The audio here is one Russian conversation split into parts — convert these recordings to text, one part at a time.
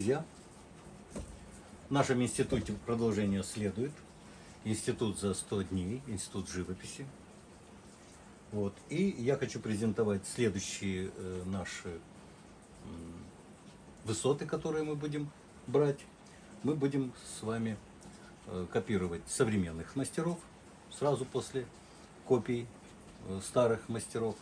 Друзья, в нашем институте продолжение следует. Институт за 100 дней, институт живописи. Вот. И я хочу презентовать следующие э, наши высоты, которые мы будем брать. Мы будем с вами э, копировать современных мастеров сразу после копий э, старых мастеров.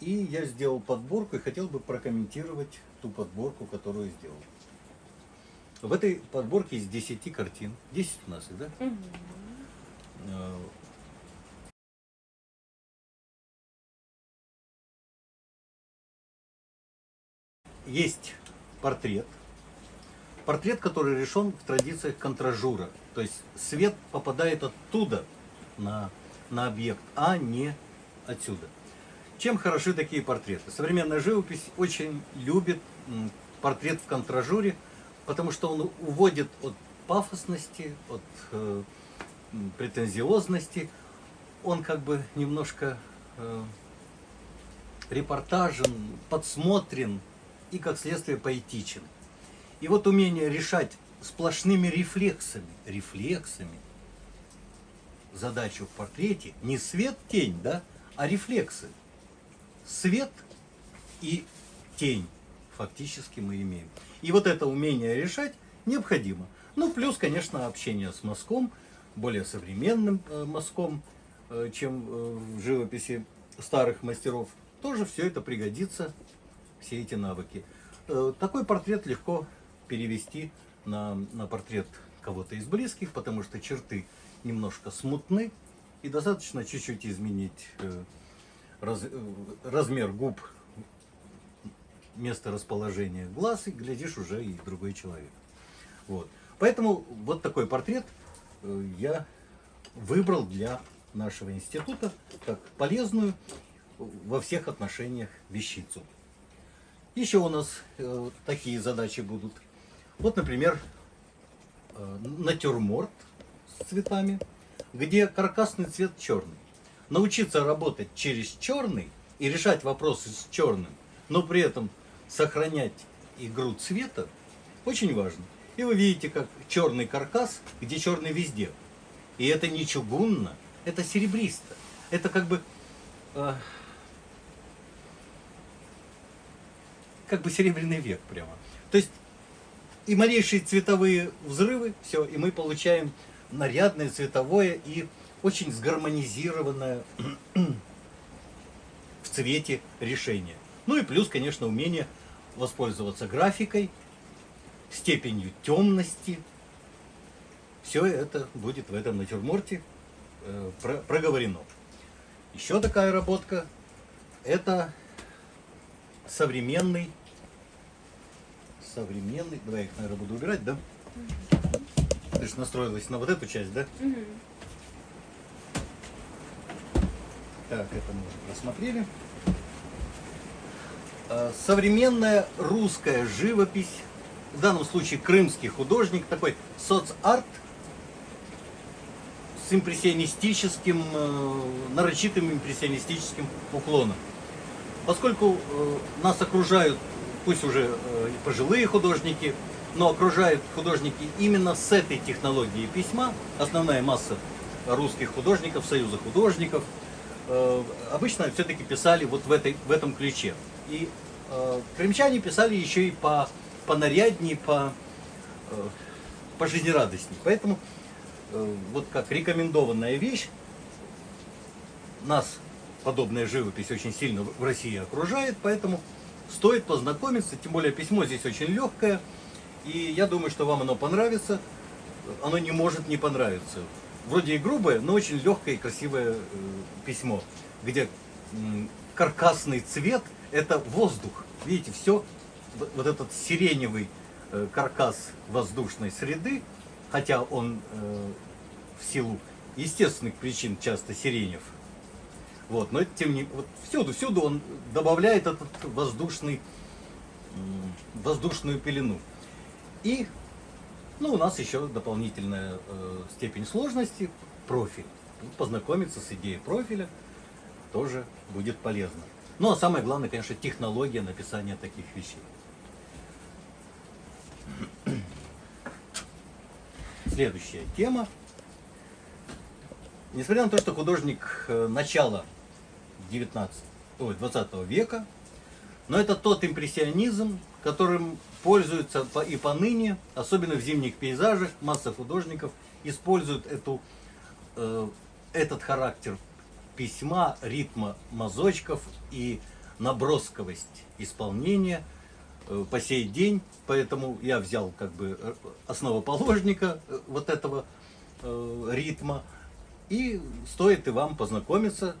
И я сделал подборку и хотел бы прокомментировать ту подборку, которую сделал. В этой подборке из 10 картин, 10 у нас их, да? Э, Есть портрет. Портрет, который решен в традициях контражура. То есть свет попадает оттуда на, на объект, а не отсюда. Чем хороши такие портреты? Современная живопись очень любит портрет в контражуре, потому что он уводит от пафосности, от э, претензиозности. Он как бы немножко э, репортажен, подсмотрен и, как следствие, поэтичен. И вот умение решать сплошными рефлексами, рефлексами задачу в портрете, не свет, тень, да, а рефлексы. Свет и тень фактически мы имеем. И вот это умение решать необходимо. Ну, плюс, конечно, общение с мазком, более современным э, мазком, э, чем э, в живописи старых мастеров. Тоже все это пригодится, все эти навыки. Такой портрет легко перевести на, на портрет кого-то из близких, потому что черты немножко смутны, и достаточно чуть-чуть изменить раз- размер губ, место расположения глаз, и глядишь уже и другой человек. Вот. Поэтому вот такой портрет э, я выбрал для нашего института как полезную во всех отношениях вещицу. Еще у нас э, такие задачи будут. Вот, например, э, натюрморт с цветами, где каркасный цвет черный. Научиться работать через черный и решать вопросы с черным, но при этом сохранять игру цвета, очень важно. И вы видите, как черный каркас, где черный везде. И это не чугунно, это серебристо. Это как бы э, как бы серебряный век прямо. То есть и малейшие цветовые взрывы, все, и мы получаем нарядное, цветовое и очень сгармонизированное в цвете решение. Ну и плюс, конечно, умение воспользоваться графикой, степенью темности. Все это будет в этом натюрморте э, про- проговорено. Еще такая работка – это современный, современный, давай я их, наверное, буду убирать, да? Ты же настроилась на вот эту часть, да? Так, это мы уже просмотрели. А, Современная русская живопись, в данном случае крымский художник, такой соцарт с импрессионистическим, э, нарочитым импрессионистическим уклоном. Поскольку э, нас окружают, пусть уже э, пожилые художники, но окружают художники именно с этой технологией письма, основная масса русских художников, союза художников, э, обычно все-таки писали вот в, этой, в этом ключе. И э, крымчане писали еще и по, по нарядней, по, э, по жизнерадостней. Поэтому э, вот как рекомендованная вещь, нас подобная живопись очень сильно в России окружает, поэтому стоит познакомиться, тем более письмо здесь очень легкое, и я думаю, что вам оно понравится. Оно не может не понравиться. Вроде и грубое, но очень легкое и красивое э, письмо, где каркасный цвет – это воздух. Видите, все, вот этот сиреневый э, каркас воздушной среды, хотя он э, в силу естественных причин часто сиренев, вот, но тем не вот всюду, всюду он добавляет этот воздушный, воздушную пелену. И, ну, у нас еще дополнительная э, степень сложности профиль. Познакомиться с идеей профиля тоже будет полезно. Ну, а самое главное, конечно, технология написания таких вещей. следующая тема. Несмотря на то, что художник э, начала 19, ой, 20 века, но это тот импрессионизм, которым пользуются и поныне, особенно в зимних пейзажах, масса художников используют эту, э, этот характер письма, ритма мазочков и набросковость исполнения э, по сей день. Поэтому я взял как бы э, основоположника э, вот этого ритма. И стоит и вам познакомиться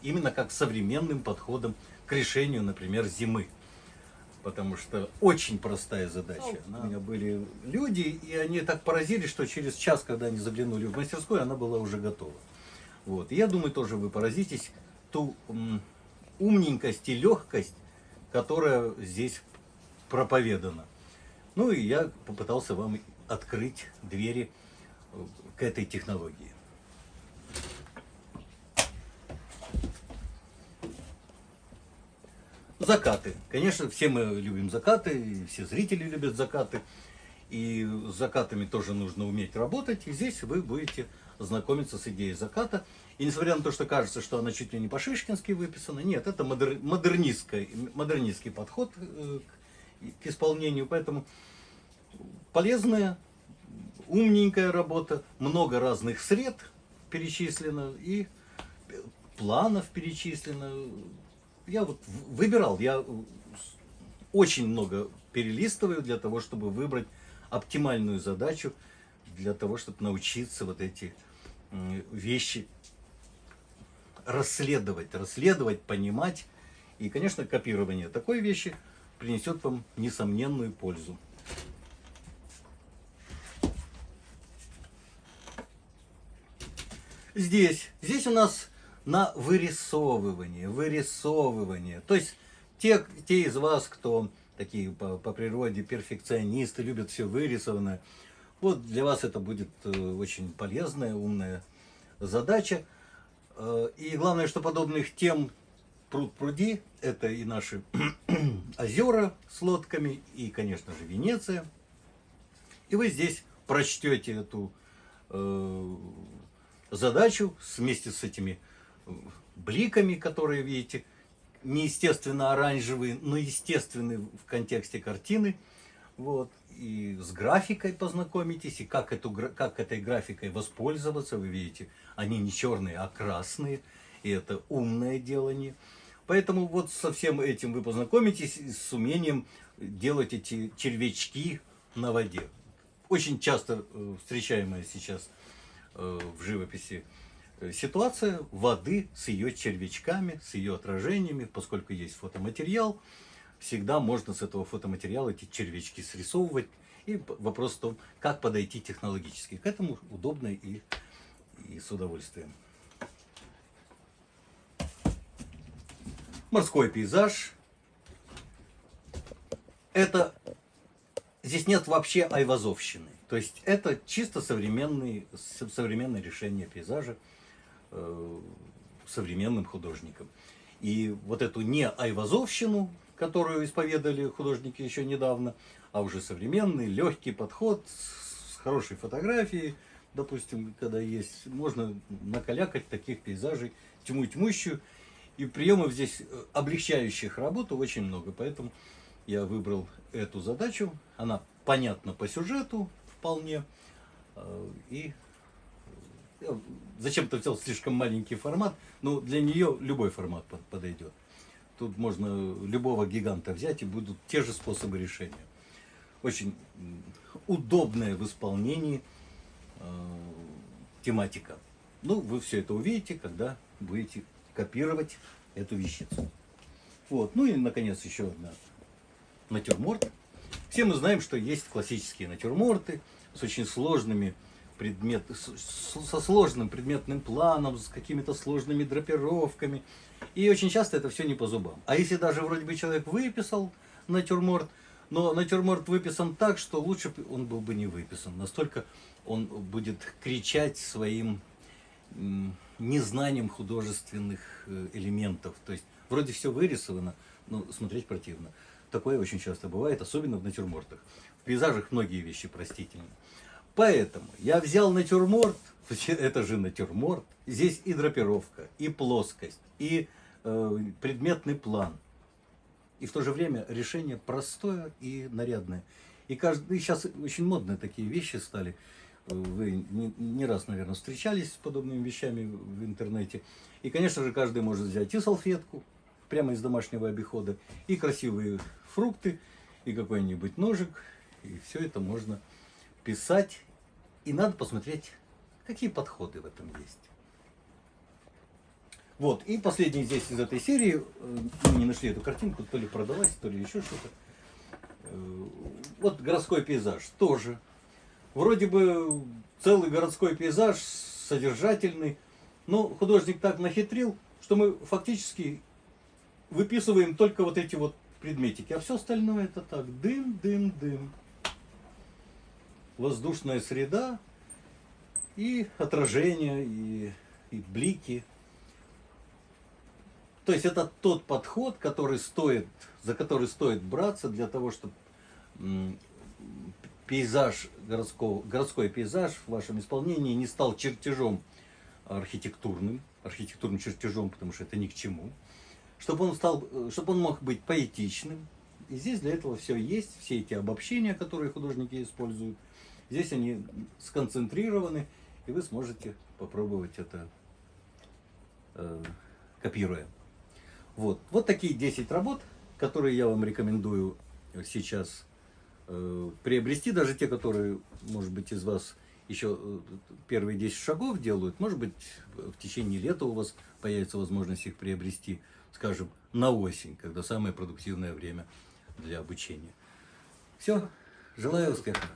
именно как современным подходом к решению, например, зимы. Потому что очень простая задача. У меня были люди, и они так поразились, что через час, когда они заглянули в мастерскую, она была уже готова. Вот. Я думаю, тоже вы поразитесь ту умненькость и легкость, которая здесь проповедана. Ну и я попытался вам открыть двери э, к этой технологии. Закаты. Конечно, все мы любим закаты, все зрители любят закаты. И с закатами тоже нужно уметь работать. И здесь вы будете знакомиться с идеей заката. И несмотря на то, что кажется, что она чуть ли не по-шишкински выписана, нет, это модер, модернистский, модернистский подход э, к, к исполнению. Поэтому полезная, умненькая работа, много разных сред перечислено и планов перечислено. Я вот выбирал, я очень много перелистываю для того, чтобы выбрать оптимальную задачу, для того, чтобы научиться вот эти вещи расследовать, расследовать, понимать. И, конечно, копирование такой вещи принесет вам несомненную пользу. Здесь, здесь у нас на вырисовывание, вырисовывание. То есть те, те из вас, кто такие по, по природе перфекционисты, любят все вырисованное, вот для вас это будет э, очень полезная, умная задача. Э, и главное, что подобных тем пруд пруди, это и наши озера с лодками, и, конечно же, Венеция. И вы здесь прочтете эту э, задачу вместе с этими бликами, которые видите, неестественно оранжевые, но естественные в контексте картины. Вот и с графикой познакомитесь, и как, эту, как этой графикой воспользоваться. Вы видите, они не черные, а красные, и это умное делание. Поэтому вот со всем этим вы познакомитесь с умением делать эти червячки на воде. Очень часто э, встречаемая сейчас э, в живописи э, ситуация воды с ее червячками, с ее отражениями, поскольку есть фотоматериал, всегда можно с этого фотоматериала эти червячки срисовывать. И вопрос в том, как подойти технологически. К этому удобно и, и с удовольствием. Морской пейзаж. Это здесь нет вообще айвазовщины. То есть это чисто современный, современное решение пейзажа э, современным художником. И вот эту не айвазовщину которую исповедовали художники еще недавно, а уже современный, легкий подход с хорошей фотографией, допустим, когда есть, можно накалякать таких пейзажей тьму тьмущую. И приемов здесь э, облегчающих работу очень много, поэтому я выбрал эту задачу. Она понятна по сюжету вполне. Э, и я зачем-то взял слишком маленький формат, но для нее любой формат подойдет. Тут можно любого гиганта взять и будут те же способы решения. Очень удобная в исполнении э, тематика. Ну, вы все это увидите, когда будете копировать эту вещицу. Вот. Ну и, наконец, еще одна натюрморт. Все мы знаем, что есть классические натюрморты с очень сложными предмет, со сложным предметным планом, с какими-то сложными драпировками, и очень часто это все не по зубам. А если даже вроде бы человек выписал натюрморт, но натюрморт выписан так, что лучше он был бы не выписан. Настолько он будет кричать своим незнанием художественных э, элементов. То есть вроде все вырисовано, но смотреть противно. Такое очень часто бывает, особенно в натюрмортах. В пейзажах многие вещи простительны. Поэтому я взял натюрморт, это же натюрморт, здесь и драпировка, и плоскость, и предметный план. И в то же время решение простое и нарядное. И каждый, и сейчас очень модные такие вещи стали. Вы не, не раз, наверное, встречались с подобными вещами в интернете. И, конечно же, каждый может взять и салфетку, прямо из домашнего обихода, и красивые фрукты, и какой-нибудь ножик, и все это можно писать. И надо посмотреть, какие подходы в этом есть. Вот, и последний здесь из этой серии, э, мы не нашли эту картинку, то ли продалась, то ли еще что-то. Э, Вот городской пейзаж тоже. Вроде бы целый городской пейзаж, содержательный, но художник так нахитрил, что мы фактически выписываем только вот эти вот предметики, а все остальное это так, дым, дым, дым. Воздушная среда и отражение, и, и блики. То есть это тот подход, который стоит, за который стоит браться для того, чтобы пейзаж городского, городской пейзаж в вашем исполнении не стал чертежом архитектурным, архитектурным чертежом, потому что это ни к чему, чтобы он стал, чтобы он мог быть поэтичным. И здесь для этого все есть, все эти обобщения, которые художники используют. Здесь они сконцентрированы, и вы сможете попробовать это э, копируя. Вот. вот такие 10 работ, которые я вам рекомендую сейчас э, приобрести, даже те, которые, может быть, из вас еще э, первые 10 шагов делают, может быть, в течение лета у вас появится возможность их приобрести, скажем, на осень, когда самое продуктивное время для обучения. Все, желаю успеха.